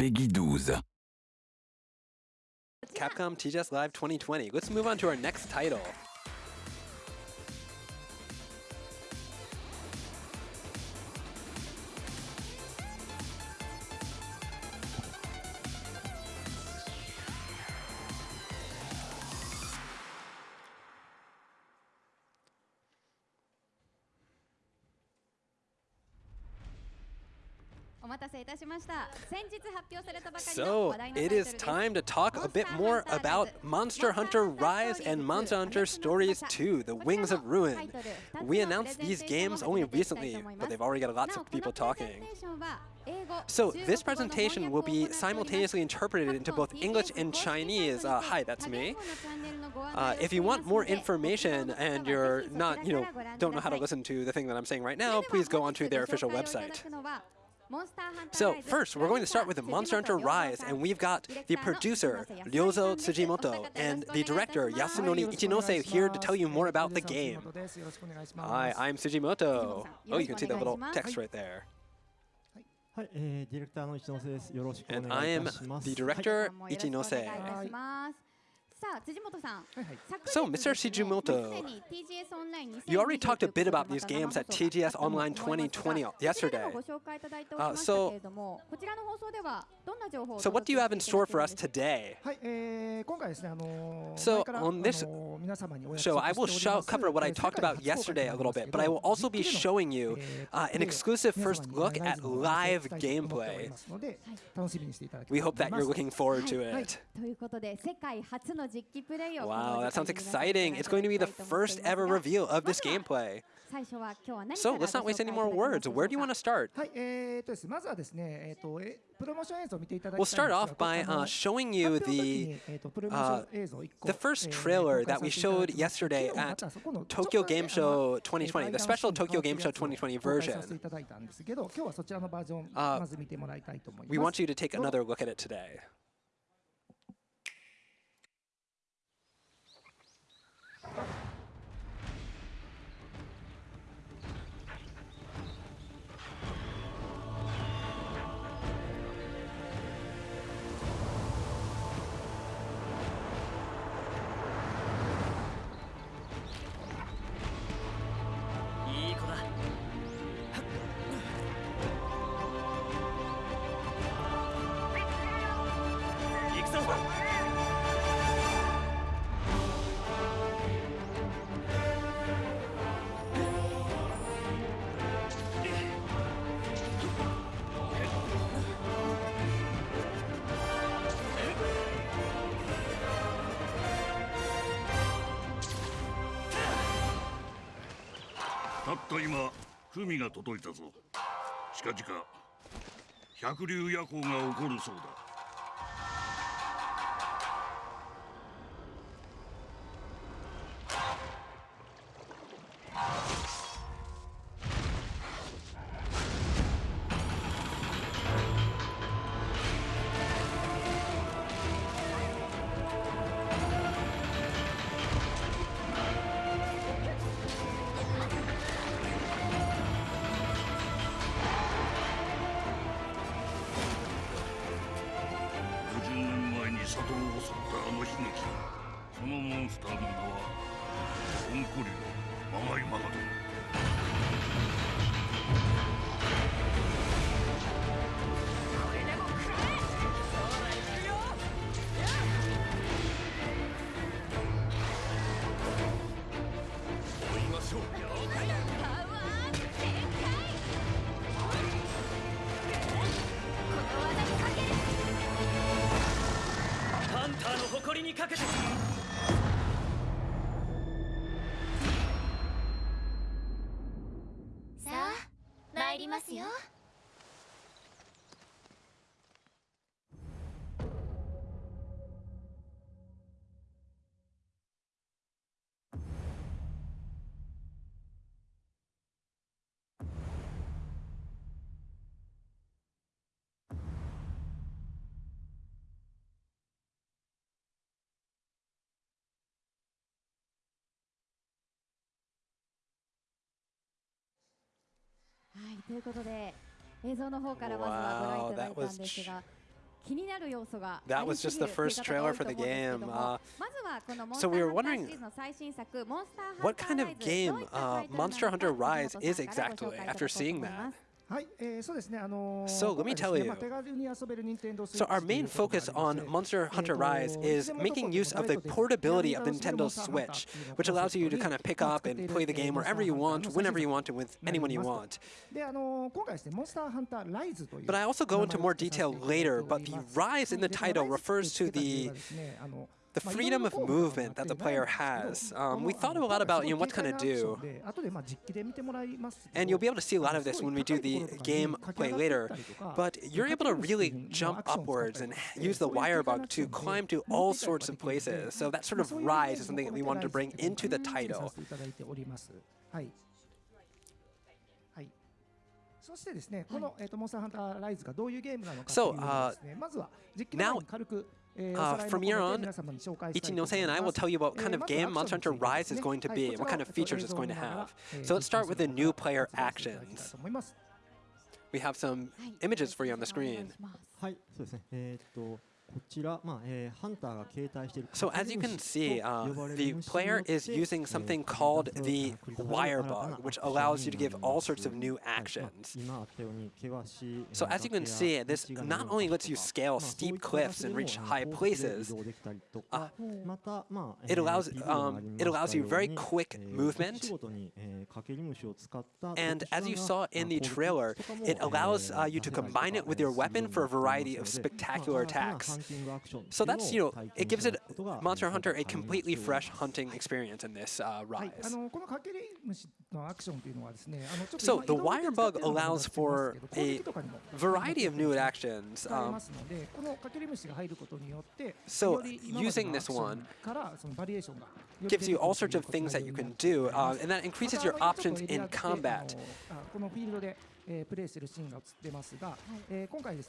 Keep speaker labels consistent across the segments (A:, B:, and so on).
A: PEGI 12.
B: Capcom TGS Live 2020. Let's move on to our next title. So, it is time to talk a bit more about Monster Hunter Rise and Monster Hunter Stories 2, The Wings of Ruin. We announced these games only recently, but they've already got lots of people talking. So this presentation will be simultaneously interpreted into both English and Chinese. Uh, hi, that's me. Uh, if you want more information and you're not, you know, don't know how to listen to the thing that I'm saying right now, please go onto their official website. So first, we're going to start with Monster Hunter Rise, and we've got the producer, Ryozo Tsujimoto, and the director, Yasunori Ichinose, here to tell you more about the game. Hi, I'm Tsujimoto. Oh, you can see the little text right there. And I am the director, Ichinose. So, Mr. Tsujimoto, you already talked a bit about these games at TGS Online 2020 yesterday. Uh, so, so what do you have in store for us today? So on this show, I will show, cover what I talked about yesterday a little bit, but I will also be showing you uh, an exclusive first look at live gameplay. We hope that you're looking forward to it. Wow, that sounds exciting. It's going to be the first ever reveal of this gameplay. So let's not waste any more words. Where do you want to start? We'll start off by uh, showing you the, uh, the first trailer that we showed yesterday at Tokyo Game Show 2020, the special Tokyo Game Show 2020 version. Uh, we want you to take another look at it today.
C: たった今文が届いたぞ。近々百竜夜行が起こるそうだ。
D: ということで映像の方からまずはご覧いただいたんですが。
B: That was just the first trailer for the game. Uh, so we were wondering what kind of game uh, Monster Hunter Rise is exactly after seeing that. So let me tell you. So our main focus on Monster Hunter Rise is making use of the portability of the Nintendo Switch, which allows you to kind of pick up and play the game wherever you want, whenever you want, and with anyone you want. But I also go into more detail later, but the Rise in the title refers to the the freedom of movement that the player has. Um, we thought a lot about you know, what's going to do. And you'll be able to see a lot of this when we do the game play later. But you're able to really jump upwards and use the wire bug to climb to all sorts of places. So that sort of rise is something that we wanted to bring into the title. So, uh, now, uh, from here on, Ichinose and I will tell you what kind of game Monster Hunter Rise is going to be what kind of features it's going to have. So let's start with the new player actions. We have some images for you on the screen. So as you can see, uh, the player is using something called the wire bug, which allows you to give all sorts of new actions. So as you can see, this not only lets you scale steep cliffs and reach high places, uh, it allows um, it allows you very quick movement. And as you saw in the trailer, it allows uh, you to combine it with your weapon for a variety of spectacular attacks. So that's, you know, it gives it Monster Hunter a completely fresh hunting experience in this uh, rise. So the wire bug allows for a variety of new actions. Um, so using this one gives you all sorts of things that you can do, uh, and that increases your options in combat.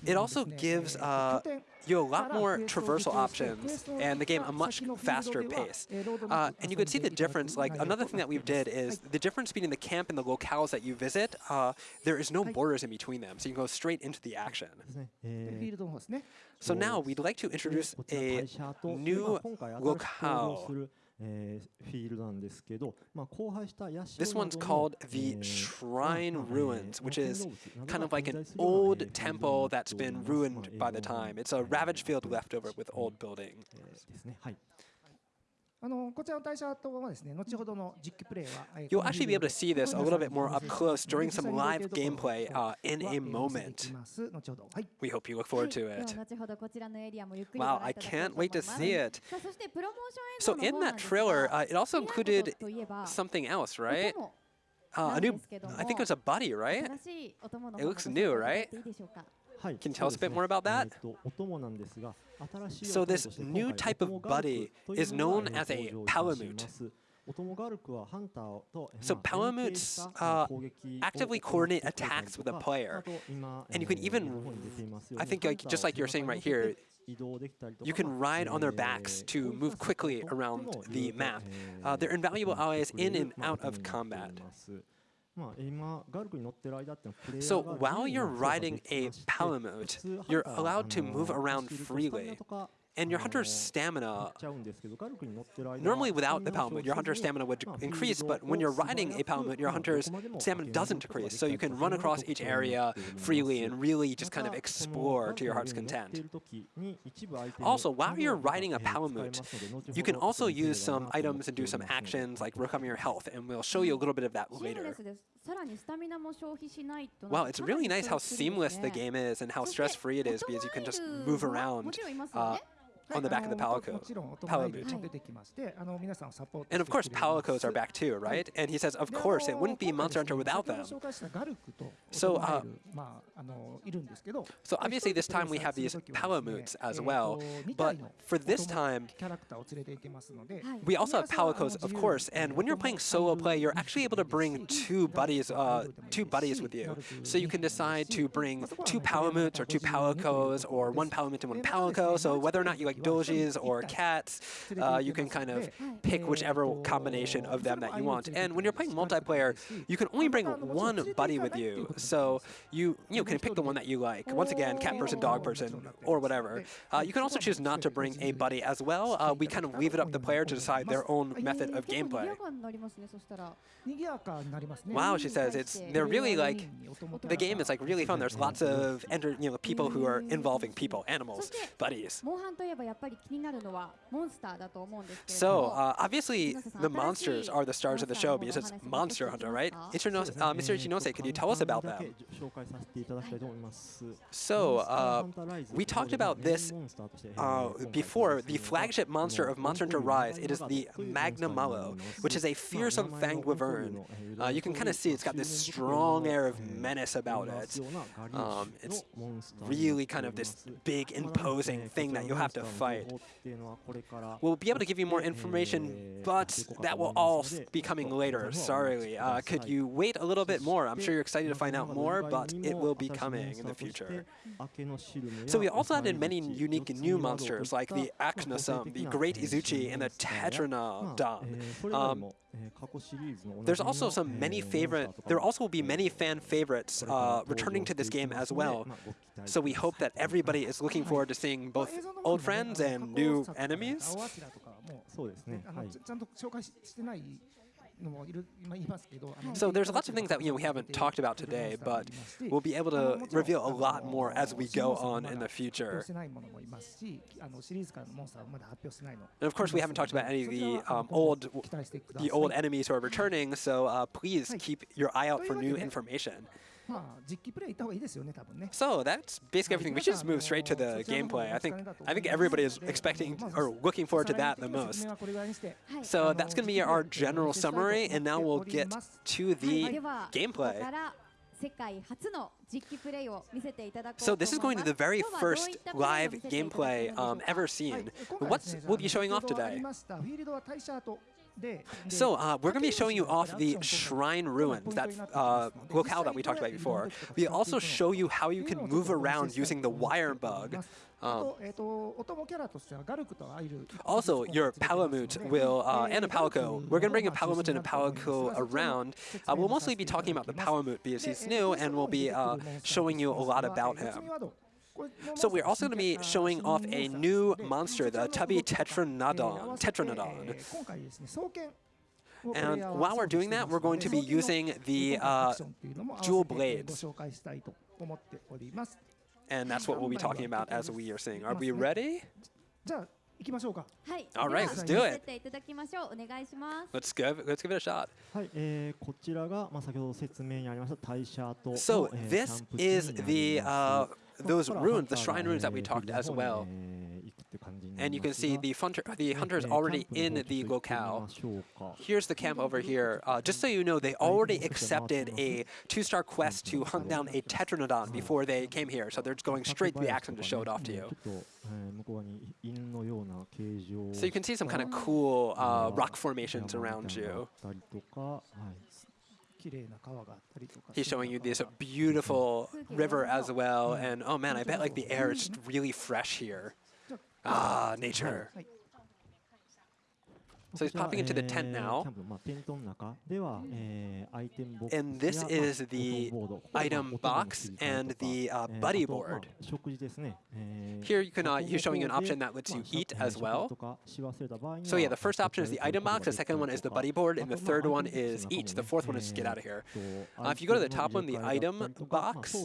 B: It also gives uh, you a lot more traversal options and the game a much faster pace. Uh, and you can see the difference, like another thing that we've did is the difference between the camp and the locales that you visit, uh, there is no borders in between them, so you can go straight into the action. So now we'd like to introduce a new locale this one's called the Shrine Ruins, which is kind of like an old temple that's been ruined by the time. It's a ravaged field left over with old buildings. You'll actually be able to see this a little bit more up close during some live gameplay uh, in a moment. We hope you look forward to it. Wow, I can't wait to see it. So in that trailer, uh, it also included something else, right? Uh, a new, I think it was a buddy, right? It looks new, right? Can you tell us a bit more about that? So this new type of buddy is known as a Palamute. So Palamutes uh, actively coordinate attacks with a player. And you can even, I think like, just like you're saying right here, you can ride on their backs to move quickly around the map. Uh, they're invaluable allies in and out of combat. So while you're riding a Palamute, you're allowed to move around freely and your hunter's stamina, normally without the Palamute, your hunter's stamina would increase, but when you're riding a Palamute, your hunter's stamina doesn't decrease, so you can run across each area freely and really just kind of explore to your heart's content. Also, while you're riding a Palamute, you can also use some items and do some actions like recover your health, and we'll show you a little bit of that later. Wow, it's really nice how seamless the game is and how stress-free it is because you can just move around. Uh, on the back of the Palico, Palamute. And of course, Palicos are back too, right? And he says, of course, it wouldn't be Monster Hunter without them. So, uh, so obviously this time we have these Palamutes as well, but for this time, we also have Palicos, of course, and when you're playing solo play, you're actually able to bring two buddies, uh, two buddies with you. So you can decide to bring two Palamutes or two Palicos or one Palamute and one Palico, so whether or not you like dojis or cats. Uh, you can kind of pick whichever combination of them that you want. And when you're playing multiplayer, you can only bring one buddy with you. So you you know, can pick the one that you like. Once again, cat person, dog person, or whatever. Uh, you can also choose not to bring a buddy as well. Uh, we kind of leave it up to the player to decide their own method of gameplay. Wow, she says it's they're really like the game is like really fun. There's lots of enter, you know people who are involving people, animals, buddies. So uh, obviously the monsters are the stars of the show because it's Monster Hunter, right? Ichino, uh, Mr. Ichinose, could you tell us about them? So uh, we talked about this uh, before. The flagship monster of Monster Hunter Rise, it is the Magnamalo, which is a fearsome fanged wyvern. Uh, you can kind of see it's got this strong air of menace about it. Um, it's really kind of this big, imposing thing that you have to fight. We'll be able to give you more information, but that will all be coming later. Sorry. Uh, could you wait a little bit more? I'm sure you're excited to find out more, but it will be coming in the future. So we also added many unique new monsters, like the Aknosom, the Great Izuchi, and the Tetranodon. Um, there's also some many favorite, there also will be many fan favorites uh, returning to this game as well. So we hope that everybody is looking forward to seeing both old friends and new enemies. So there's lots of things that you know, we haven't talked about today, but we'll be able to reveal a lot more as we go on in the future. And of course, we haven't talked about any of the um, old, the old enemies who are returning. So uh, please keep your eye out for new information. So that's basically everything. We should just move straight to the gameplay. I think I think everybody is expecting or looking forward to that the most. So that's going to be our general summary, and now we'll get to the gameplay. So this is going to the very first live gameplay um, ever seen. What we'll be showing off today? So uh, we're going to be showing you off the Shrine Ruins, that uh, locale that we talked about before. We also show you how you can move around using the wire bug. Um, also, your Palamute will, uh, and a Palico, we're going to bring a Palamute and a Palico around. Uh, we'll mostly be talking about the Palamute because he's new, and we'll be uh, showing you a lot about him. So we're also going to be showing off a new monster, the Tubby Tetranodon. Tetranodon. And while we're doing that, we're going to be using the uh, dual blades. And that's what we'll be talking about as we are seeing. Are we ready? All right, let's do it. Let's give, let's give it a shot. So this is the uh, those ruins, the shrine ruins that we talked as well. And you can see the, hunter, the hunter's already in the locale. Here's the camp over here. Uh, just so you know, they already accepted a two-star quest to hunt down a Tetranodon before they came here. So they're just going straight to the action to show it off to you. So you can see some kind of cool uh, rock formations around you. He's showing you this beautiful river as well, and oh man, I bet like the air is really fresh here. Ah, nature. So he's popping into the tent now. And this is the item box and the uh, buddy board. Here you can, uh, he's showing you an option that lets you eat as well. So yeah, the first option is the item box, the second one is the buddy board, and the third one is eat. The fourth one is get out of here. Uh, if you go to the top one, the item box,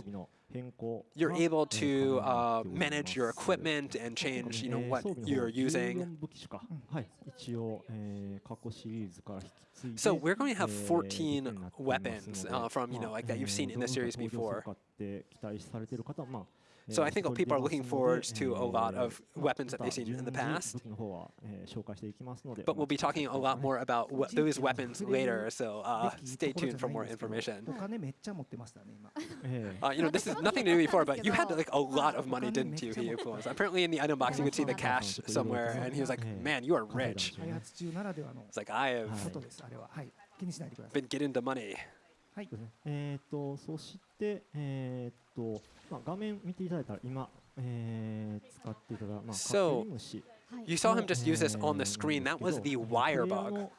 B: you're able to uh, manage your equipment and change, you know, what you're using. So we're going to have 14 weapons uh, from, you know, like that you've seen in the series before. So I think people are looking forward to a lot of weapons that they've seen in the past. But we'll be talking a lot more about those weapons later, so uh, stay tuned for more information. Uh, you know, this is nothing to do before, but you had like a lot of money, didn't you, Hiyuko? Apparently in the item box you could see the cash somewhere, and he was like, man, you are rich. It's like, I have been getting the money.
A: はい、えーとそして、えーと
B: So, you saw him just use this on the screen. That was the wire bug.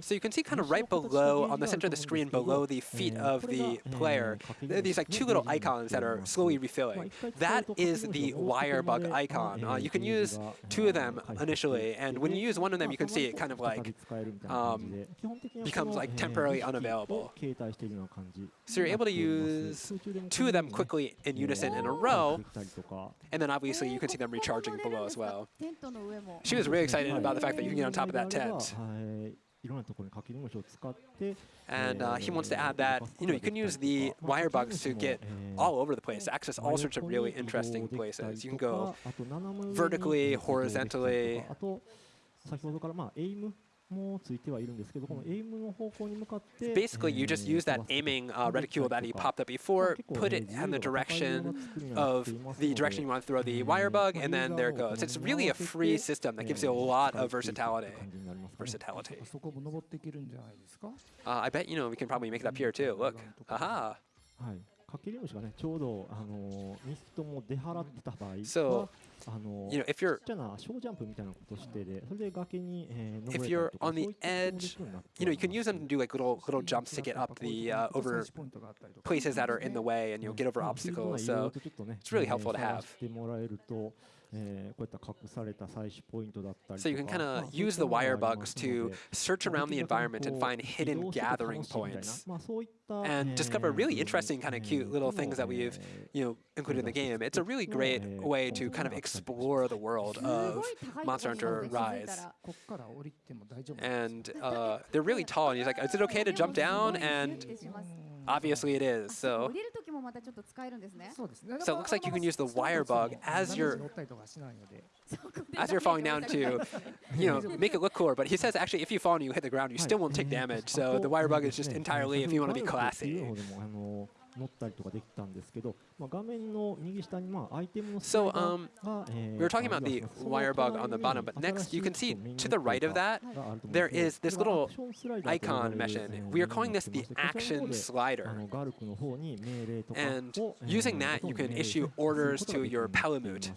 B: So you can see kind of right below, on the center of the screen, below the feet of the player, these like two little icons that are slowly refilling. That is the wire bug icon. Uh, you can use two of them initially, and when you use one of them, you can see it kind of like um, becomes like temporarily unavailable. So you're able to use two of them quickly in unison in a row, and then obviously you can see them recharging below as well. She was really excited about the fact that you know, on top of that tent. And uh, he wants to add that, you know, you can use the wire bugs to get all over the place, to access all sorts of really interesting places. You can go vertically, horizontally, Basically, you just use that aiming uh, reticule that he popped up before, put it in the direction of the direction you want to throw the wire bug, and then there it goes. It's really a free system that gives you a lot of versatility. Versatility. Uh, I bet, you know, we can probably make it up here too. Look. Aha!
A: はい。かけり虫がね、ちょうどあのミストも出払ってた場合は、
B: So,
A: あの
B: You know, if you're
A: ちっちゃな小ジャンプみたいなことしてで、それで崖に、えー、
B: if
A: 登れた
B: you're
A: りとか
B: on the
A: そういったこともで
B: edge,
A: きるようになって
B: you know,
A: お
B: you
A: り
B: can
A: ます
B: use them to do like little little jumps to get up the uh, over
E: ポイントがあったりとか
B: places that are in the way, and you'll get over
A: まあフィールド
B: obstacles.
A: 内いろいろ
B: So
A: とちょっとね
B: it's really helpful to
A: えー
B: have. So you can kind of use the wire bugs to search around the environment and find hidden gathering points and discover really interesting kind of cute little things that we've you know included in the game. It's a really great way to kind of explore the world of Monster Hunter Rise. And uh, they're really tall, and he's like, is it okay to jump down? And Obviously it is. So. So it looks like you can use the wire bug as
E: your
B: as you're falling down to, you know, make it look cooler. But he says actually, if you fall and you hit the ground, you still won't take damage. So the wire bug is just entirely if you want to be classy. So um, we were talking about the wire bug on the bottom, but next you can see to the right of that, there is this little icon
A: mentioned.
B: We are calling this the action slider. And using that, you can issue orders to your Palamute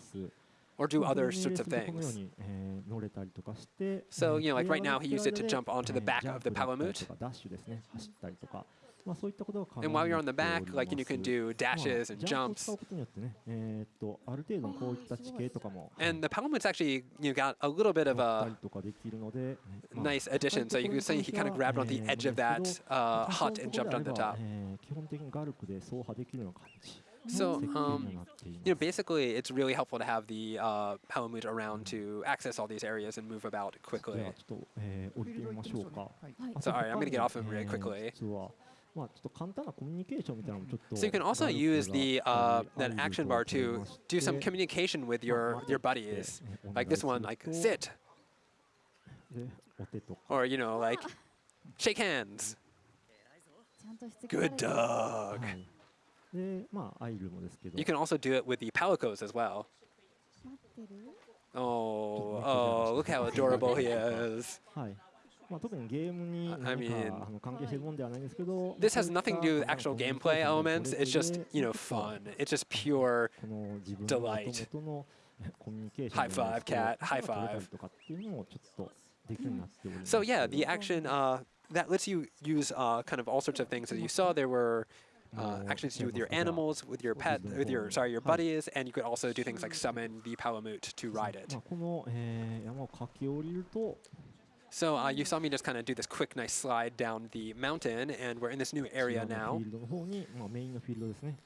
B: or do other sorts of things. So, you know, like right now he used it to jump onto the back of the Palamute. And while you're on the back, like, you can do dashes and jumps.
A: Ah,
B: and the Palamute's actually you got a little bit of a nice addition. So you can say he kind of grabbed on the edge of that uh, hut and jumped on the top. So, um, you know, basically, it's really helpful to have the uh, Palamute around to access all these areas and move about quickly. Sorry, I'm going to get off of
A: him
B: really quickly. So you can also use the uh, that action bar to do some communication with your your buddies, like this one, like sit, or you know, like shake hands. Good dog. You can also do it with the palicos as well. Oh, oh, look how adorable he is.
A: はい。まあ、特にゲームに何かあの関係してるもんではないんですけど、
B: This has nothing to do with actual gameplay elements. It's just, you know, fun. It's just pure delight. High five, cat. High five. So yeah, the action uh, that lets you use uh, kind of all sorts of things. As you saw, there were uh, actually, to do with your animals, with your pet, with your sorry, your buddies, and you could also do things like summon the Palamute to ride it. So uh, you saw me just kind of do this quick, nice slide down the mountain, and we're in this new area now.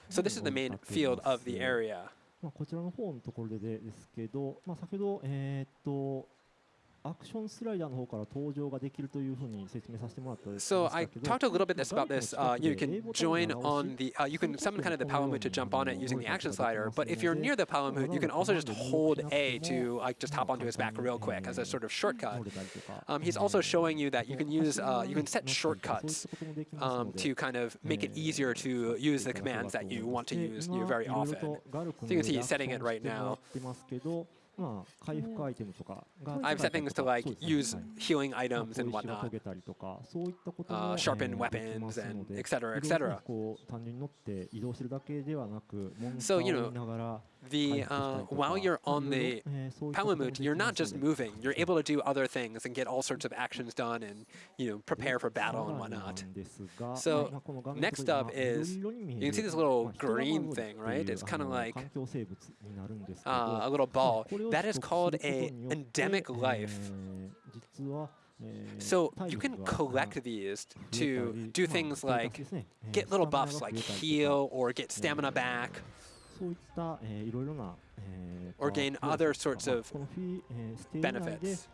B: So this is the main field of the area. So I talked a little bit about this. Uh, you can join on the, uh, you can summon kind of the power to jump on it using the action slider, but if you're near the power you can also just hold A to like just hop onto his back real quick as a sort of shortcut. Um, he's also showing you that you can use, uh, you can set shortcuts um, to kind of make it easier to use the commands that you want to use you very often.
A: So
B: you can see he's setting it right now.
A: まあ、回復アイテムとかが、
B: I've
A: said
B: things to like use healing items and whatnot, uh, sharpen weapons and
A: etc. etc.
B: So, you know, the uh, while you're on the Palamute, you're not just moving. You're able to do other things and get all sorts of actions done and you know prepare for battle and whatnot. So next up is you can see this little green thing, right? It's kind of like uh, a little ball. That is called a endemic life. So you can collect these to do things like get little buffs like heal or get stamina back or gain other sorts of benefits.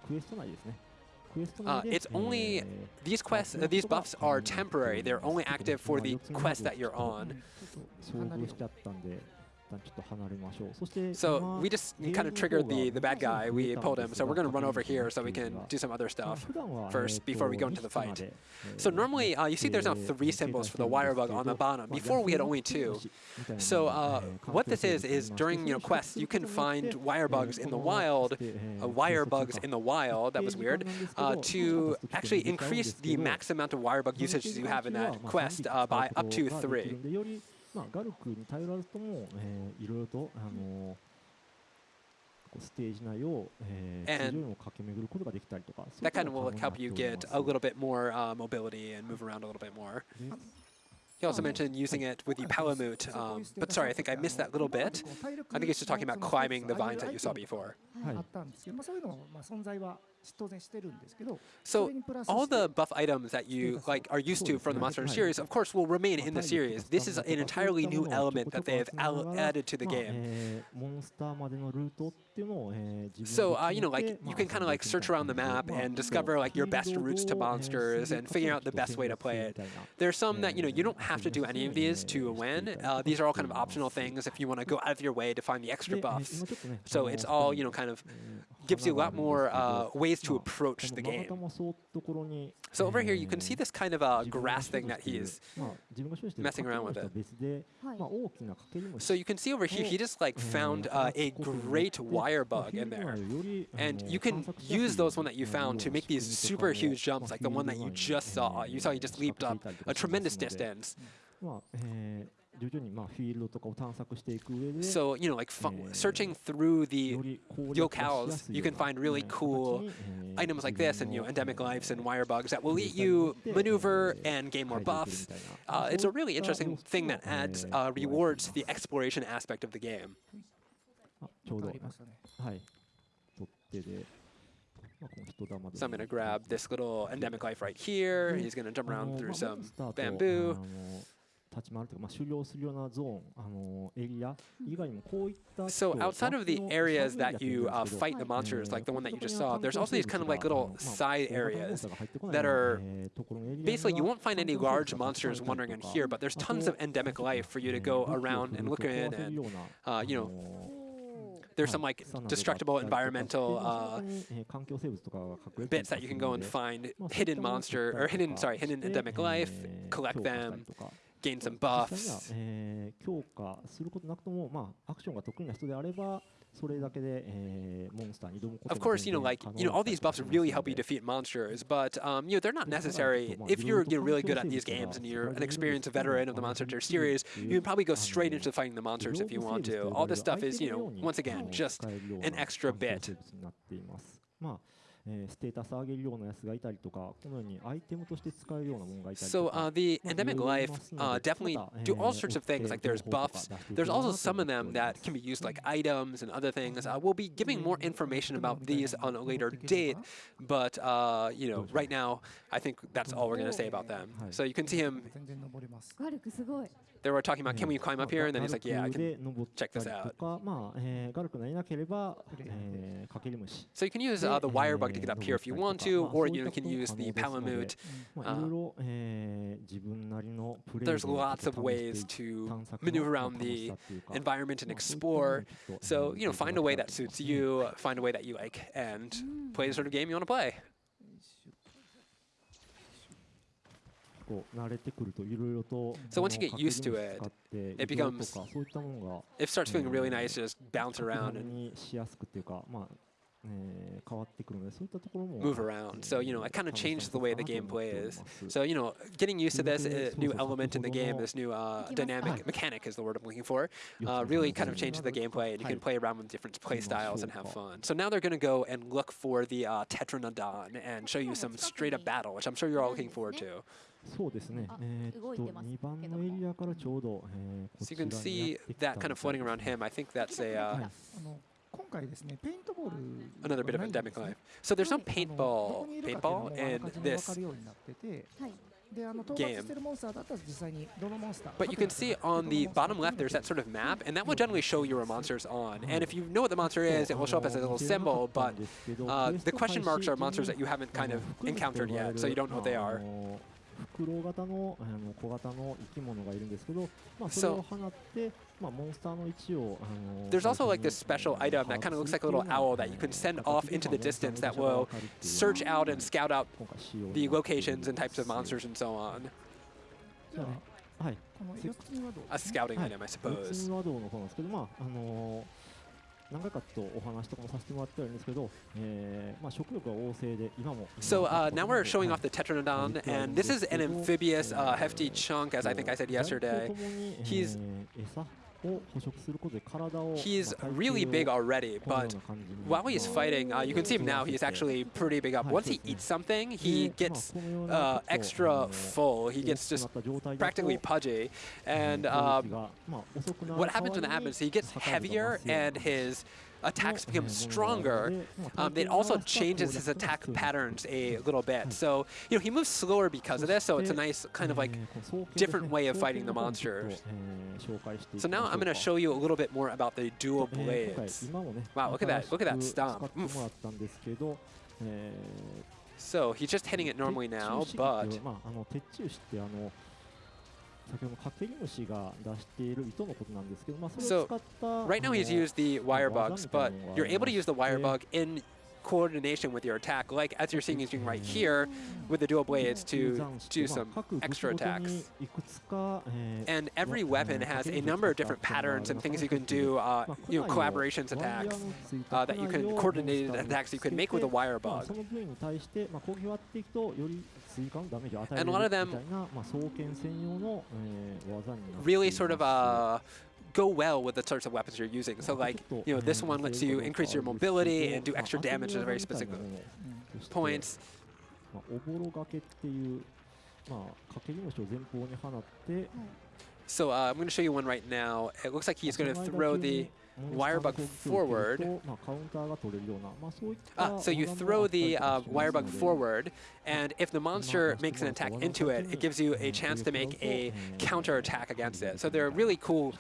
B: Uh, it's only these quests, uh, these buffs are temporary. They're only active for the quest that you're on. So we just kind of triggered the, the bad guy, we pulled him, so we're going to
A: run
B: over here so we can do some other stuff first before we go into the fight. So normally, uh, you see there's now three symbols for the wire bug on the bottom. Before we had only two. So uh, what this is, is during you know quests, you can find wire bugs in the wild, uh, wire bugs in the wild, that was weird, to actually increase the max amount of wire bug usage you have in that quest uh, by up to three.
A: まあ、ガルクに頼らずとも、えー、いろいろと、あのー、ステージ内を、えー、地上を駆け巡ることができたりとか。
B: That kind of will help you get a little bit more、uh, mobility and move around a little bit more. He also mentioned using it with the Palamute, um, but sorry, I think I missed that little bit. I think he's just talking about climbing the vines that you saw before.
A: はい
B: so all the buff items that you like are used to from the Monster Hunter series, of course, will remain in the series. This is an entirely new element that they have added to the game. So uh, you know, like you can kind of like search around the map and discover like your best routes to monsters and figure out the best way to play it. There's some that you know you don't have to do any of these to win. Uh, these are all kind of optional things if you want to go out of your way to find the extra buffs. So it's all you know, kind of gives you a lot more uh, ways to approach the game. So over here, you can see this kind of
A: a
B: grass thing that
A: he is
B: messing around with
A: it.
B: So you can see over here, he just like found uh, a great wire bug in there. And you can use those one that you found to make these super huge jumps like the one that you just saw. You saw he just leaped up a tremendous distance. So, you know, like searching through the locales, you can find really cool items like this and, you know, endemic lives and wire bugs that will let you maneuver and gain more buffs. Uh, it's a really interesting thing that adds uh, rewards
A: to
B: the exploration aspect of the game. so I'm going to grab this little endemic life right here. He's going to jump around through some bamboo.
A: 立ち回るというか、まあ、終了するようなゾーン、あのエリア以外にもこういった
B: So outside of the areas that you fight the monsters, like the one that you just saw, there's also these kind of like little side areas that are basically you won't find any large monsters wandering in here, but there's tons of endemic life for you to go around and look in and uh, you know there's some like destructible environmental uh, bits that you can go and find hidden monster or hidden sorry hidden endemic life collect them gain some buffs. Of course, you know, like, you know, all these buffs really help you defeat monsters, but, um, you know, they're not necessary. If you're,
A: you
B: know really good at these games and you're an experienced veteran of the Monster Hunter series, you can probably go straight into um, fighting the monsters if you want to. All this stuff is, you know, once again, just an extra bit.
A: まあえー、ステータス上げるようなやつがいたりとか、このようにアイテムとして使えるようなものがいたりとか。
B: So、uh, the endemic life definitely do all sorts of things, like there's
A: uh,
B: buffs, there's
A: uh,
B: also some of them
A: uh,
B: that can be used like items and other things. We'll be giving more information about these on a later date, but you know, right now, I think that's all we're going to say about them. So you can see him they were talking about, can we climb up here? And then he's like, yeah, I can check this out. So you can use uh, the wire bug to get up here if you want to, or you can use the palamute.
A: Uh,
B: there's lots of ways to maneuver around the environment and explore. So, you know, find a way that suits you, find a way that you like, and play the sort of game you want to play. So once you get used to it, it becomes, it starts feeling really nice just bounce around and move around. So, you know, it kind of
A: changed
B: the way the
A: gameplay is.
B: So, you know, getting used to this uh, new element in the game, this new uh, dynamic mechanic is the word I'm looking for, uh, really kind of changed the gameplay, and you can play around with different play styles and have fun. So now they're going to go and look for the uh, Tetranodon and show you some straight-up battle, which I'm sure you're all looking forward to.
A: そうですね。えー、と2番のエリアからちょうど、えー、
B: So you can see that kind of floating around him. I think that's a uh, another bit of
E: endemic
B: life. So there's no paintball, paintball in this game. But you can see on the bottom left, there's that sort of map, and that will generally show you where monster's on. And if you know what the monster is, it will show up as a little symbol, but uh, the question marks are monsters that you haven't kind of encountered yet, so you don't know what they are.
A: フクロウ型のあの小型の生き物がいるんですけど、まあ、それ
B: So-
A: を放って、まあ、モンスターの位置をあの
B: There's also
A: 最
B: like
A: 初
B: this
A: に
B: special item that kind of looks like a little owl that you can send off into the distance that will search out and scout out
A: 今回仕様に
B: the
A: なっている
B: locations and types of monsters and so on.
E: じゃあ
A: はい、
E: この四つにはどう
B: A
E: ですね
B: scouting
A: はい
B: item, I
A: ツ
B: suppose.
A: ンワドウの方なんですけど、まああの 何回かとお話とかもさせてもらってはいるんですけど、えーまあ、食欲が旺盛で今も
B: So
A: 今
B: uh,
A: も
B: now we're showing off the Tetranodon,
A: Right.
B: and this is an amphibious, uh, hefty chunk, as I think I said yesterday. He's- He's really big already, but while he's fighting, uh, you can see him now, he's actually pretty big up. Once he eats something, he gets uh, extra full. He gets just practically pudgy. And um, what happens when that happens, he gets heavier and his attacks become stronger, um, it also changes his attack patterns a little bit. So, you know, he moves slower because of this, so it's a nice kind of like different way of fighting the monsters. So now I'm going to show you a little bit more about the dual blades. Wow, look at that. Look at that stomp.
A: Oof.
B: So he's just hitting it normally now, but... So right now he's used the wire bugs, but you're able to use the wire bug in coordination with your attack, like as you're seeing he's doing right here with the dual blades to do some extra attacks. And every weapon has a number of different patterns and things you can do, uh, you know, collaborations attacks uh, that you can, coordinated attacks you can make with a wire bug. And a lot of them really sort of uh, go well with the sorts of weapons you're using. So like, you know, this one lets you increase your mobility and do extra damage at very specific points. So uh, I'm going to show you one right now. It looks like he's going to throw the...
A: Mm-hmm. Wirebug
B: forward.
A: Ah,
B: ah, so you throw the uh,
A: uh Wirebug
B: forward, and if the monster makes an attack into it, it gives you a chance to make a counter attack against it. So there are really cool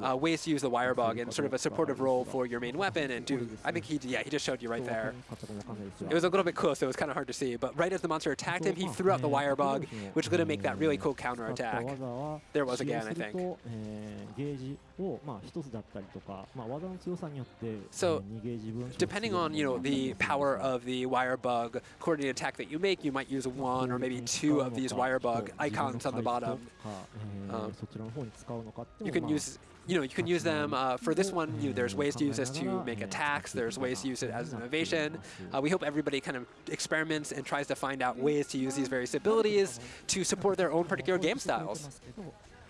B: uh, ways to use the Wirebug in sort of a supportive role for your main weapon and do, I think he, yeah, he just showed you right there. It was a little bit close, so it was kind of hard to see, but right as the monster attacked him, he threw out the Wirebug, which is going to make that really cool counter attack. There was again, I think. So, depending on you know the power of the wire bug coordinated attack that you make, you might use one or maybe two of these wire bug icons on the bottom. Um, you can use you know, you can use them uh, for this one. You, there's ways to use this to make attacks. There's ways to use it as innovation. Uh, we hope everybody kind of experiments and tries to find out ways to use these various abilities to support their own particular game styles.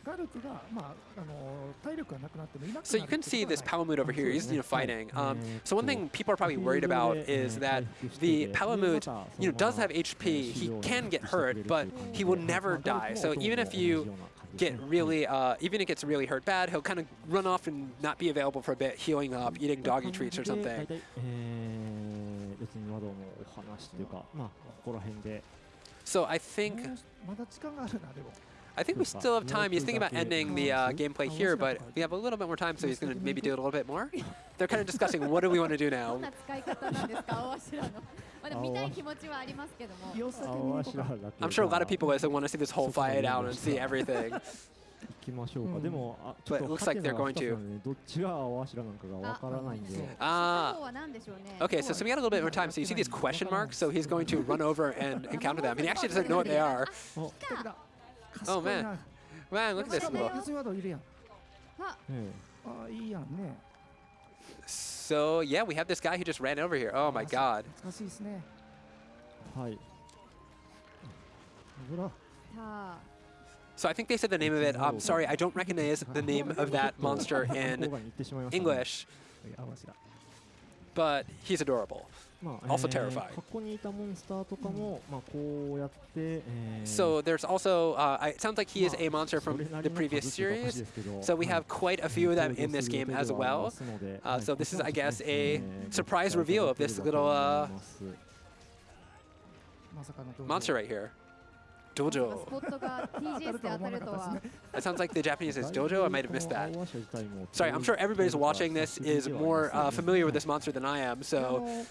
E: ガルプが、まあ、あの体力がなくなってもいなく
B: So
E: な
B: you
E: る
B: can
E: ってこ
B: see
E: と
B: this
E: はない
B: Palamute over here. He's you know fighting. Um, so one thing people are probably worried about is that the Palamute, you know, does have HP. He can get hurt, but he will never die. So even if you get really, uh, even if it gets really hurt bad, he'll kind of run off and not be available for a bit, healing up, eating doggy treats or something.
A: 大体、えー、別に和道のお話というか、まあ、ここら辺で、
B: So I think I think we still have time. He's thinking about ending the uh, gameplay here, but we have a little bit more time, so he's going to maybe do it a little bit more. They're kind of discussing, what do we want to do now? I'm sure a lot of people want to see this whole fight out and see everything. But it looks like they're going to. Ah. Okay, so, so we got a little bit more time. So you see these question marks? So he's going to run over and encounter them. And he actually doesn't know what they are.
E: Oh, 素敵だ
B: Oh,
E: 賢いな
B: Man, look at
E: し
B: this
E: かも
B: little.
E: ユズワードいるやん
D: あ
A: え
E: あいいやんね
B: So yeah, we have this guy who just ran over here. Oh my god.
E: 懐かしいですね
A: えはい
E: ほら
D: さあ
B: So I think they said the name of it. I'm sorry, I don't recognize the name of that monster
A: 向こう
B: in
A: 側に行ってしまいましたね
B: English,
E: 青柱
B: but he's adorable.
A: まあ、
B: also
A: terrified.
B: So there's also, uh, it sounds like he is a monster from the previous series, so we have quite a few of them in this game as well. Uh, so this is, I guess, a surprise reveal of this little uh, monster right here. Dojo. that sounds like the Japanese is Dojo. I might have missed that. Sorry, I'm sure everybody who's watching this is more uh, familiar with this monster than I am, so...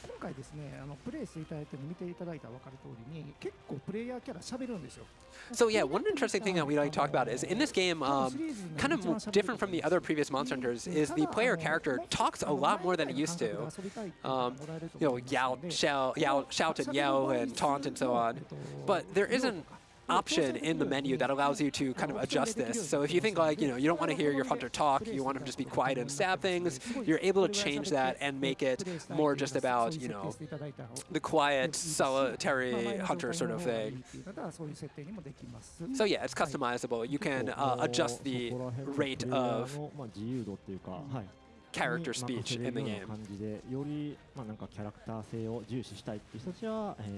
B: So yeah, one interesting thing that we like to talk about is in this game, um, kind of different from the other previous Monster Hunters, is the player character talks a lot more than it used to. Um, you know, yell, shout, yell, shout and yell and taunt and so on. But there isn't option in the menu that allows you to kind of adjust this. So if you think like, you know, you don't want to hear your hunter talk, you want him to just be quiet and stab things, you're able to change that and make it more just about, you know, the quiet, solitary hunter sort of thing. So yeah, it's customizable. You can uh, adjust the rate of character speech in the game.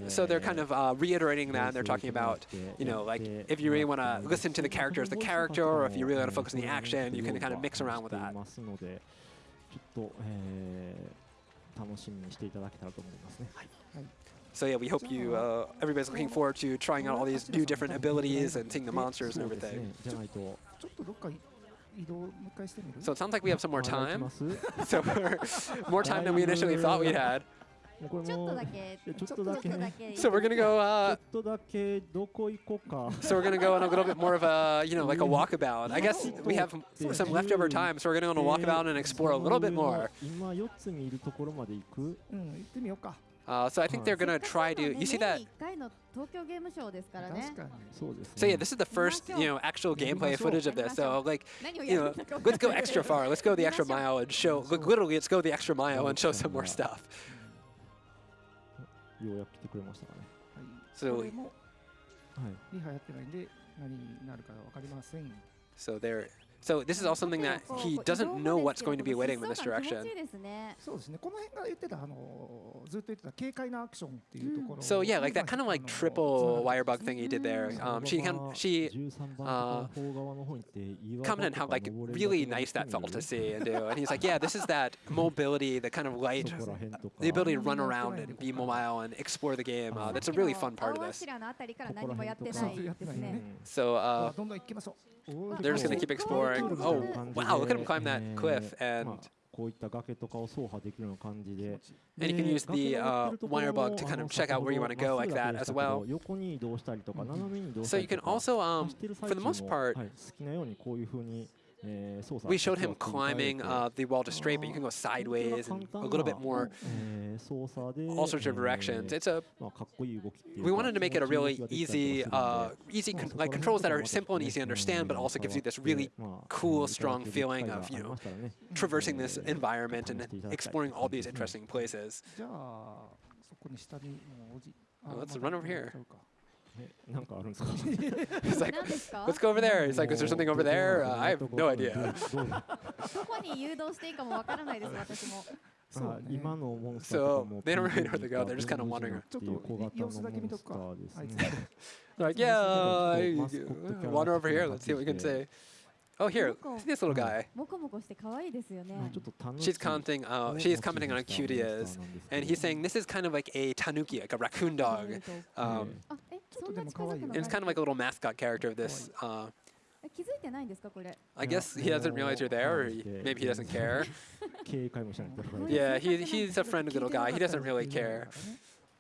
B: So they're kind of uh, reiterating that, and they're talking about, you know, like if you really want to listen to the character as the character, or if you really want to focus on the action, you can kind of mix around with that. So yeah, we hope you, uh, everybody's looking forward to trying out all these new different abilities and seeing the monsters and everything. So it sounds like we have some more time. so more time than we initially thought we had. So we're gonna go. Uh, so we're gonna go on a little bit more of a, you know, like a walkabout. I guess we have some leftover time, so we're gonna go on a walkabout and explore a little bit more. Uh, so I think they're gonna try to. You see that? So yeah, this is the first you know actual gameplay footage of this. So like, you know, let's go extra far. Let's go the extra mile and show. Literally, let's go the extra mile and show some more stuff. So. So they're so this is all something that he doesn't know what's going to be waiting in this direction. So yeah, like that kind of like triple wirebug thing he did there. Um, she she uh, commented how like really nice that felt to see and do. And he's like, yeah, this is that mobility, the kind of light, the ability to run around and be mobile and explore the game. Uh, that's a really fun part of this. So uh, they're just gonna keep exploring.
A: Eric. Oh,
B: wow, look at him climb that cliff and... And you can use the uh, wire bug to kind of check out where you
A: want to
B: go like that as well. So you can also, um, for the most part, we showed him climbing uh, the wall to straight, but you can go sideways and a little bit more all sorts of directions. It's a we wanted to make it a really easy, uh, easy con like controls that are simple and easy to understand, but also gives you this really cool, strong feeling of you know traversing this environment and exploring all these interesting places. Well, let's run over here.
E: ちゃうか
A: えなんかあるんですか
B: He's like,
D: 何ですか
B: let's go over there. He's like, is there something over there? Uh, I have no idea.
A: どう
D: どこに誘導していいかもわからないです私も
E: そう
A: あ
E: ね
A: 今のモンスターとかも
B: So, they don't really know where to
A: PVP
B: go, they're just kinda
A: か
B: wandering
E: ちょっ
A: っていう小
E: と
A: 型の
E: 様子だけ見とくか
A: モンスターです
E: あいつ
A: ね
B: They're like, yeah, I-
A: Mascot character
B: wander over here. Let's see what we can
A: Yeah.
B: say. Oh, here,
D: Look.
B: see this little guy.
D: モコモコして可愛いですよね
A: まあちょっと楽しい
B: She's commenting. Uh, she is commenting on how cute he is, and he's saying this is kind of like a tanuki, like a raccoon dog. Um,
D: あえ
E: ちょっと
D: そんな
E: でも可愛いよ
D: 近づくの
B: and it's kind of like a little mascot character of this. Uh,
D: え気づいてないんですかこれ
B: I guess he doesn't realize you're there, or he, maybe he doesn't care.
A: 警戒もしないと
B: Yeah, he, he's a friendly little guy. He doesn't really care.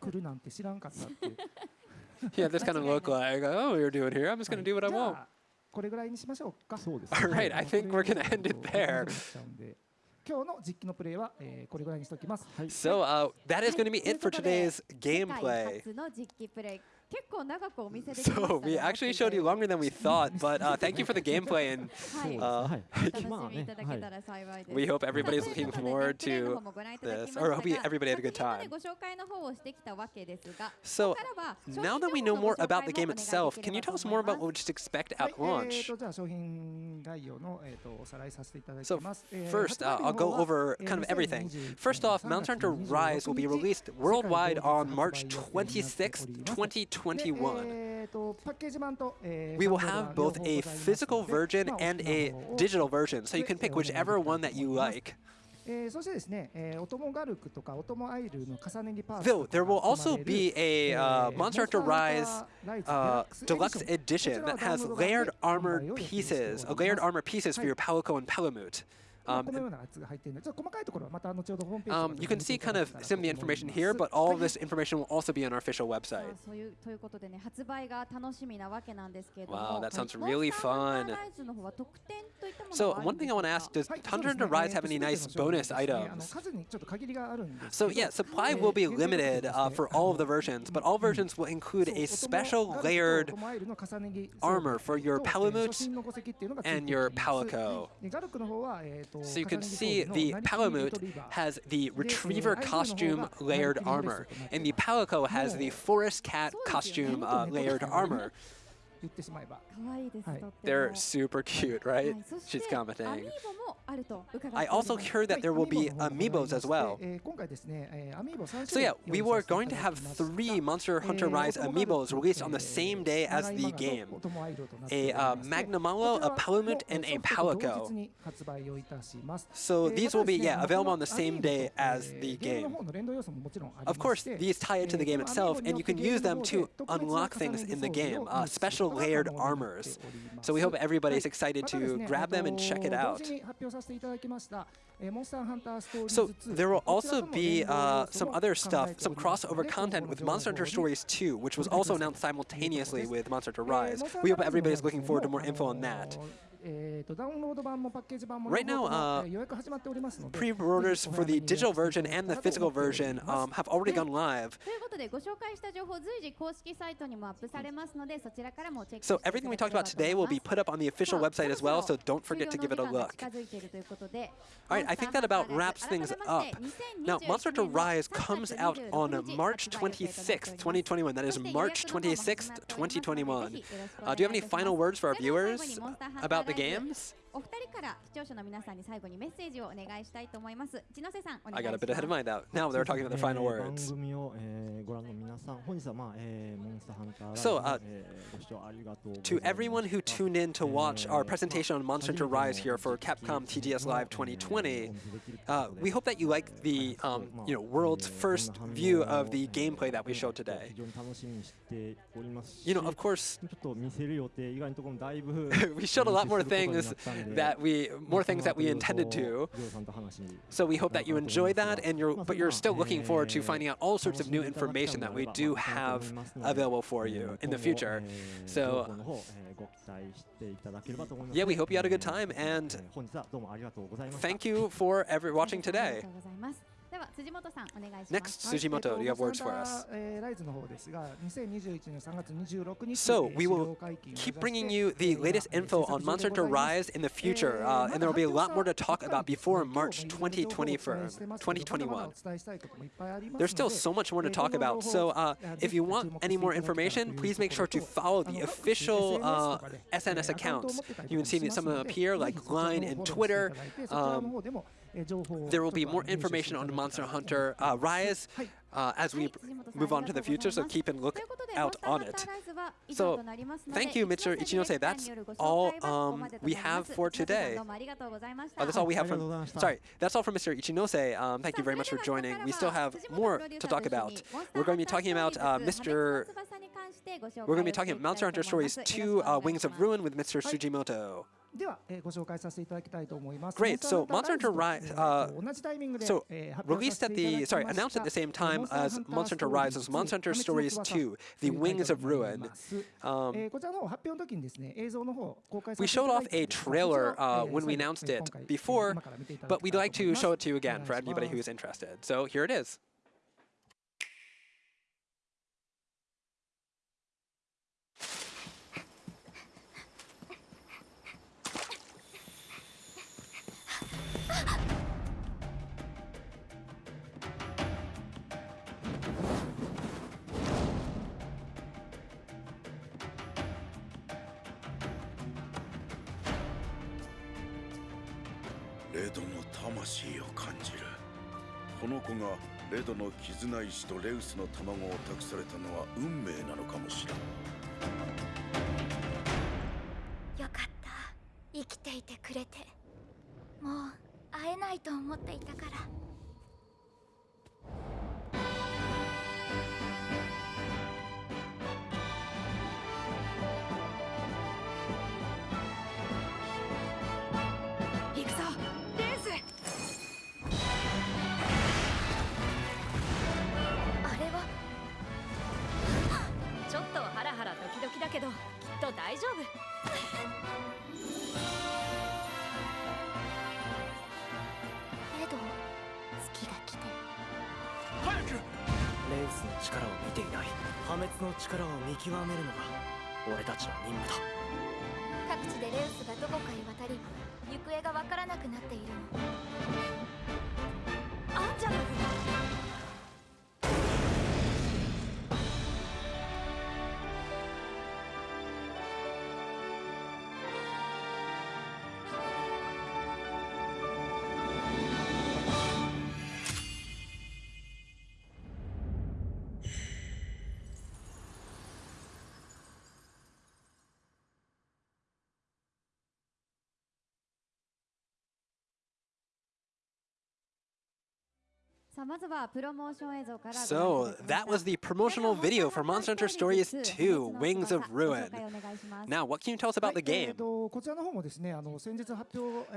E: 来るなんて知らんかったって
B: He had this kind of look like, oh, you're doing here. I'm just gonna do what I
E: じゃ
B: want.
E: あ これぐらいにしましょうか。
A: そうですね
B: Alright, I think we're gonna end it there.
E: 今日の実機のプレイは、えー、これぐらいにしておきます。
A: はい
B: So uh, that is going to be it for today's
D: 世界
B: gameplay. So we actually showed you longer than we thought, but uh, thank you for the gameplay and uh, we hope everybody's looking forward to this, or hope everybody had a good time. So now that we know more about the game itself, can you tell us more about what we should expect at launch? So first, uh, I'll go over kind of everything. First off, Monster Hunter Rise will be released worldwide on March
E: 26, 2020.
B: 2021, we will have both a physical version and a digital version, so you can pick whichever one that you like. Though there will also be a uh, Monster Hunter Rise uh, Deluxe Edition that has layered armored pieces,
E: a
B: layered armor pieces for your Palico and Palamute. Um, um, you can see kind of some of the information here, but all of this information will also be on our official website. Wow, that sounds really fun. So one thing I want to ask, does
E: Tundra
B: Rise have any nice bonus items? So yeah, supply will be limited uh, for all of the versions, but all versions will include a special layered armor for your Palamute and your Palico. So you can see the Palamute has the Retriever costume layered armor, and the Palico has the Forest Cat costume uh, layered armor. They're super cute, right? She's commenting. I also heard that there will be amiibos as well. So yeah, we were going to have three Monster Hunter Rise amiibos released on the same day as the game. A uh, Magnamalo, a Palamute, and a Palico. So these will be, yeah, available on the same day as the game. Of course, these tie into the game itself, and you can use them to unlock things in the game. Uh, special layered armors. So we hope
E: everybody's
B: excited to grab them and check it out. So there will also be uh, some other stuff, some crossover content with Monster Hunter Stories 2, which was also announced simultaneously with Monster Hunter Rise. We hope
E: everybody's
B: looking forward to more info on that. Right now, uh, pre-orders for the digital version and the physical version um, have already gone live. So everything we talked about today will be put up on the official website as well, so don't forget to give it a look.
D: All
B: right, I think that about wraps things up. Now, Monster Hunter Rise comes out on March 26th, 2021. That is March 26th, 2021. Uh, do you have any final words for our viewers about the games?
D: お二人から視聴者の皆さんに最後にメッセージをお願いしたいと思います。一ノ瀬さん、お願
B: I
D: いし
B: got
D: ま
B: a
D: す。
B: bit ahead of mine now. Now they're talking about their final
A: えー
B: words.
A: 番組を、えーご覧の皆さん、本日は、まあえーモンスターハンターライ
B: So,
A: ブ
B: uh,
A: えーご視聴ありがとうござい
B: To
A: ました
B: everyone who tuned in to watch our presentation on Monster Hunter Rise here for Capcom TGS Live 2020, uh, we hope that you like the um, you know world's first view of the gameplay that we showed today.
A: 非常に楽しみにしておりますし
B: You know, of course,
A: ちょっと見せる予定以外のところもだいぶ
B: we showed a lot more
A: 練習
B: things that we more things that we intended to. So we hope that you enjoy that, and you're but you're still looking forward to finding out all sorts of new information that we do have available for you in the future. So yeah, we hope you had a good time, and thank you for every watching today.
D: では辻本さんお願いします。
B: Next, Tsujimoto, you have words for us. So we will keep bringing you the latest info on Monster Hunter Rise in the future, uh, and there will be a lot more to talk about before March 2021. There's still so much more to talk about, so if you want any more information, please make sure to follow the official SNS accounts. You can see some of them up here, like Line and Twitter there will be more information on Monster Hunter uh, Rise uh, as we move on to the future, so keep a look out on it. So, thank you, Mr. Ichinose. That's all um, we have for today. Uh, that's all we have from. Sorry, that's all from Mr. Ichinose. Um, thank you very much for joining. We still have more to talk about. We're going to be talking about uh, Mr. We're going to be talking about Monster Hunter Stories 2 uh, Wings of Ruin with Mr.
E: Tsujimoto.
B: Great. So
E: Monster
B: Hunter
E: Rise,
B: uh, so released at the, sorry, announced at the same time as Monster Hunter
E: Rise
B: was Monster Hunter Stories 2, The Wings of Ruin. Um, we showed off a trailer uh, when we announced it before, but we'd like to show it to you again for anybody
E: who
B: is interested. So here it is.
F: 子がレドの絆石とレウスの卵を託されたのは運命なのかもしれん。
G: よかった。生きていてくれて。もう会えないと思っていたから。て
H: いない。破滅の力を見極めるのが俺たちの任務だ。
G: 各地でレウスがどこかへ渡り行方がわからなくなっているの。
B: So that was the promotional video for Monster Hunter Stories 2, Wings of Ruin. Now, what can you tell us about the game?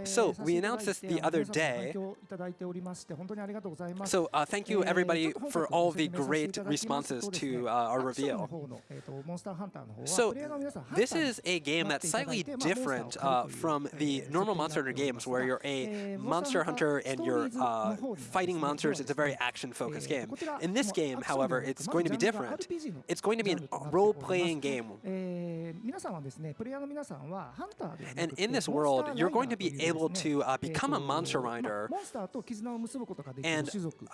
B: So we announced this the other day. So uh, thank you everybody for all the great responses to uh, our reveal. So this is a game that's slightly different uh, from the normal Monster Hunter games where you're a monster hunter and you're uh, fighting monsters it's a very
E: action-focused
B: game. In this game, however, it's going to be different. It's going to be a role-playing game. And in this world, you're going to be able to uh, become a monster rider and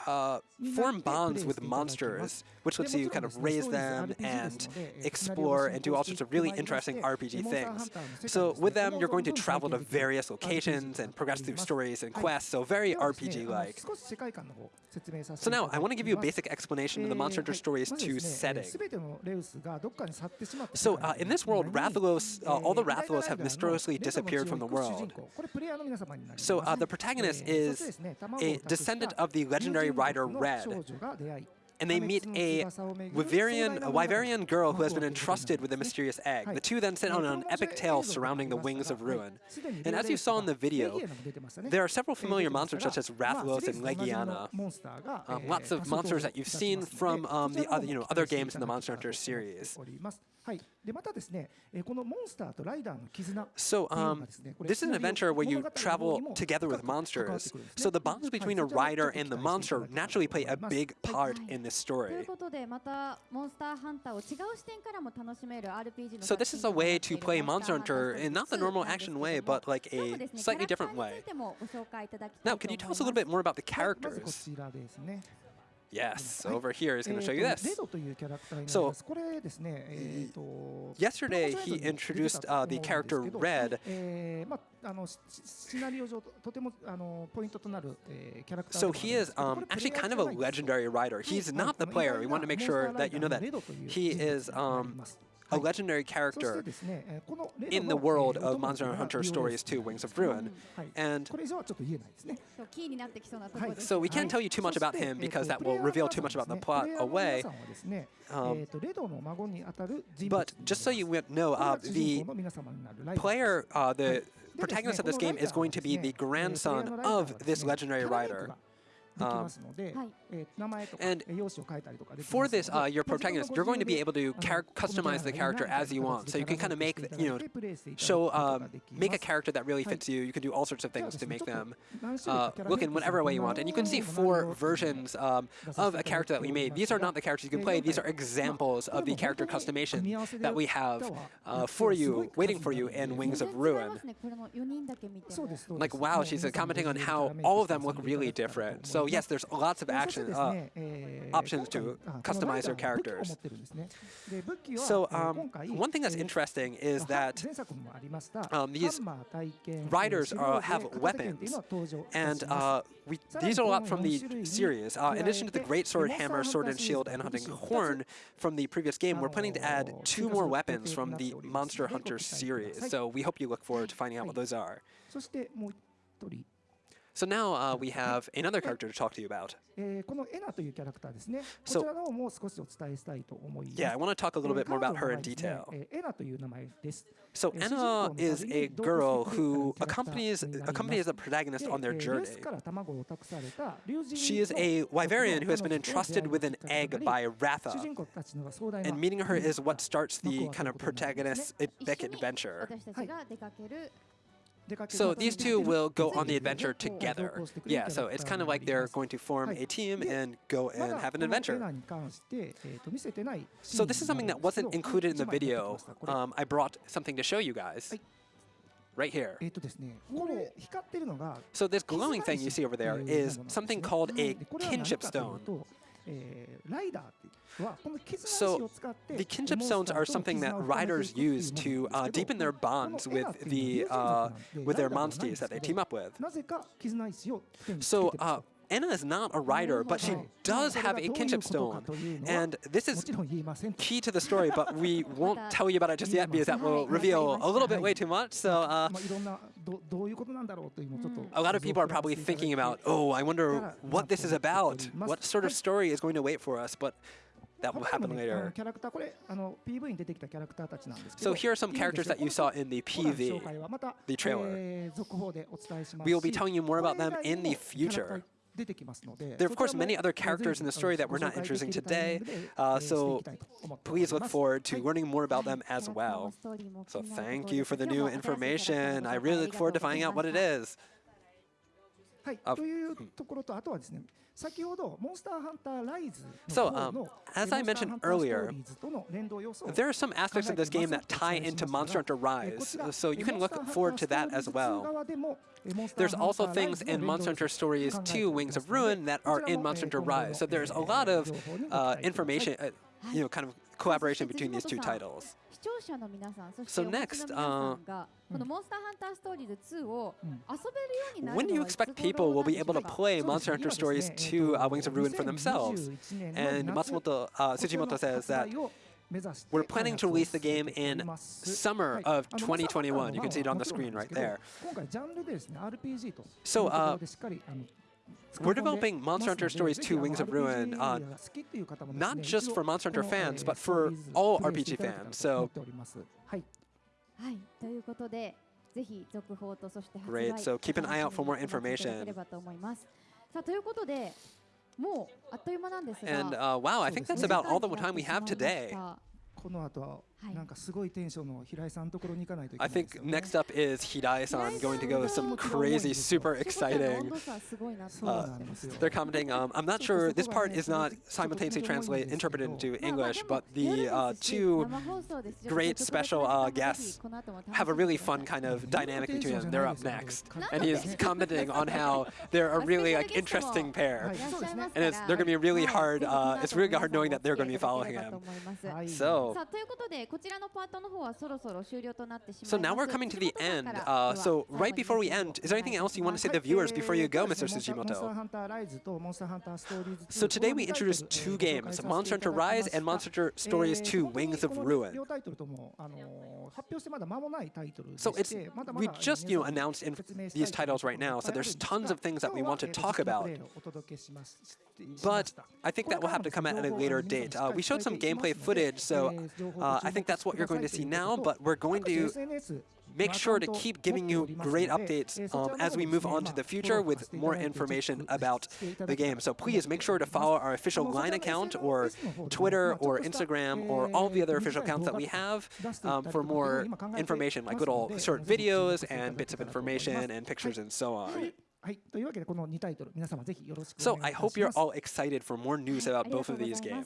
B: uh, form bonds with monsters, which lets you kind of raise them and explore and do all sorts of really interesting RPG things. So with them, you're going to travel to various locations and progress through stories and quests, so very
E: RPG-like.
B: So now, I want to give you a basic explanation of the Monster Hunter Stories 2 setting. So uh, in this world, Rathalos, uh, all the Rathalos have mysteriously disappeared from the world. So uh, the protagonist is a descendant of the legendary rider Red, and they meet a Wyverian, a Wyverian girl who has been entrusted with a mysterious egg. The two then set on an epic tale surrounding the Wings of Ruin. And as you saw in the video, there are several familiar monsters such as Rathalos and Legiana. Um, lots of monsters that you've seen from um, the other, you know, other games in the Monster Hunter series. So um, this is an adventure where you travel together with monsters. So the bonds between a rider and the monster naturally play a big part in this story. So this is a way to play Monster Hunter in not the normal action way, but like a slightly different way. Now, can you tell us a little bit more about the characters? Yes, over here is going to eh,
E: show
B: you this. So, yesterday he introduced uh, the character Red. So he is um, actually kind of a legendary rider. He's not the player. We want to make sure that you know that. He is um, a legendary character in the world of Monster Hunter Stories 2 Wings of Ruin. And so we can't tell you too much about him because that will reveal too much about the plot away. Um, but just so you know, uh, the player, uh, the protagonist of this game is going to be the grandson of this legendary rider.
E: Um,
B: and for this, uh, your protagonist, you're going to be able to customize the character as you want. So you can kind of make, you know, show, um, make a character that really fits you. You can do all sorts of things to make them uh, look in whatever way you want. And you can see four versions um, of a character that we made. These are not the characters you can play. These are examples of the character customization that we have uh, for you, waiting for you in Wings of Ruin. Like, wow, she's commenting on how all of them look really different. So
E: so
B: yes, there's lots of action uh,
E: eh, eh,
B: options to
E: ah,
B: customize
E: your
B: characters. So um, one thing that's interesting is that um, these riders uh, have weapons, and uh, we, these are a lot from the series. Uh, in addition to the great sword, hammer, sword and shield, and hunting horn from the previous game, we're planning to add two more weapons from the Monster Hunter series. So we hope you look forward to finding out what those are. So now uh, we have another character to talk to you about. So yeah, I want to talk a little bit more about her in detail. So Anna is a girl who accompanies accompanies the protagonist on their journey. She is a Wyverian who has been entrusted with an egg by Ratha, and meeting her is what starts the kind of protagonist's epic adventure. So these two will go on the adventure together. Yeah, so it's kind of like they're going to form a team and go and have an adventure. So this is something that wasn't included in the video. Um, I brought something to show you guys. Right here. So this glowing thing you see over there is something called a kinship stone. So the kinship stones are something that riders use to uh, deepen their bonds with the uh, with their
E: monsters
B: that they team up with. So uh, Anna is not a rider, but she does have a kinship stone. And this is key to the story, but we won't tell you about it just yet because that will reveal a little bit way too much. So uh,
E: どどういうことなんだろうというのをちょっと。
B: A lot of people are probably thinking about, oh, I wonder what this is about, what sort of story is going to wait for us, but that will happen later. So here are some characters that you saw in the PV, the trailer. We will be telling you more about them in the future. There are, of course, many other characters in the story that were not
E: interesting
B: today, uh, so please look forward to learning more about them as well. So thank you for the new information. I really look forward to finding out what it is. So, um, as I mentioned earlier, there are some aspects of this game that tie into Monster Hunter Rise, so you can look forward to that as well. There's also things in Monster Hunter Stories 2 Wings of Ruin that are in Monster Hunter Rise, so there's a lot of uh, information, uh, you know, kind of collaboration between these two titles. So next,
D: uh, このモンスターハンターストーリーズ2を遊べるようになる
B: When do you expect people will be able to play Monster Hunter Stories 2 uh, Wings of Ruin for themselves? And Matsumoto, uh, Tsujimoto says that We're planning to release the game in summer of 2021. You can see it on the screen right there. So,
E: uh,
B: we're developing Monster Hunter Stories 2 Wings of Ruin, uh, not just for Monster Hunter fans, but for all RPG fans. So
E: はい、
D: ということで、ぜひ続報とそして発売 Great.
B: So keep an eye out for more information.
D: さあということで、もうあっという間なんですが。
B: And、uh, wow, I think that's about all the time we have today.
E: この後、なんかすごいテンションの平井さんのところに行かないといけないです、
B: ね。
E: I think
B: next up is Hirai-san going to go with some crazy, super exciting. They're commenting. Um, I'm not sure. This part is not simultaneously translated interpreted into English, but the uh, two great special uh, guests have a really fun kind of dynamic between them. They're up next, and he's commenting on how they're a really like interesting pair, and it's they're going to be really hard. Uh, it's really hard knowing that they're going to be following him.
E: So.
B: So,
D: さあということでこちらのパートの方はそろそろ終了となってしまいます。
B: so now we're coming to the end. Uh, so right before we end, is there anything else you want to say to the viewers before you go, Mr. Tsujimoto? So today we introduced two games, Monster Hunter Rise and Monster Hunter Stories 2, Wings of Ruin. So it's, we just you know, announced in these titles right now, so there's tons of things that we want to talk about. But I think that will have to come at a later date. Uh, we showed some gameplay footage, so uh, I think that's what you're going to see now. But we're going to make sure to keep giving you great updates um, as we move on to the future with more information about the game. So please make sure to follow our official Line account or Twitter or Instagram or all the other official accounts that we have um, for more information, like little short videos and bits of information and pictures and so on.
E: はい、というわけでこの2タイトル皆様ぜひよろしくお
B: So
E: 願い
B: I
E: いた
B: hope
E: しま
B: you're
E: す。
B: all excited for more news about both of these games.